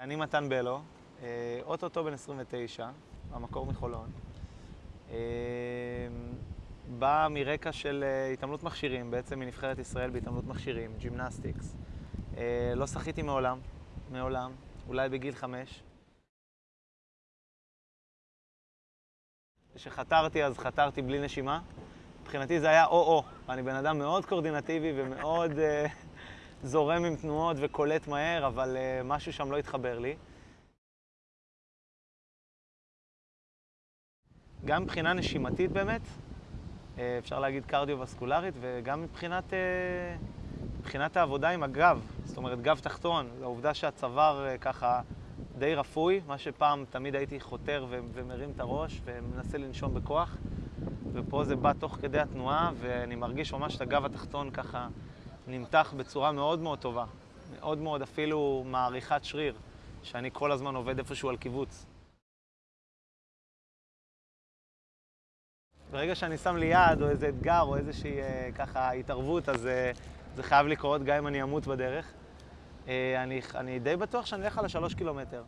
אני מתן בלו, אה, אוטוטו בן 29, במקור מחולון. אה, בא מרקע של אה, התעמלות מכשירים, בעצם מנבחרת ישראל בהתעמלות מכשירים, gymnastics. לא שחיתי מעולם, מעולם, אולי בגיל חמש. כשחתרתי אז חתרתי בלי נשימה. מבחינתי זה היה או-או. אני בן אדם מאוד קורדינטיבי ומאוד זורם עם תנועות וקולט מהר, אבל uh, משהו שם לא התחבר לי. גם מבחינה נשימתית באמת, uh, אפשר להגיד קרדיו-וסקולרית, וגם מבחינת, uh, מבחינת העבודה עם הגב, זאת אומרת גב תחתון, העובדה שהצוואר uh, ככה די רפוי, מה שפעם תמיד הייתי חותר ומרים את הראש ומנסה לנשום בכוח. ופה זה בא תוך כדי התנועה, ואני מרגיש ממש את הגב התחתון ככה נמתח בצורה מאוד מאוד טובה. מאוד מאוד אפילו מעריכת שריר, שאני כל הזמן עובד איפשהו על קיבוץ. ברגע שאני שם לי יד או איזה אתגר או איזושהי אה, ככה התערבות, אז אה, זה חייב לקרות גם אם אני אמות בדרך. אה, אני, אני די בטוח שאני אלך על השלוש קילומטר.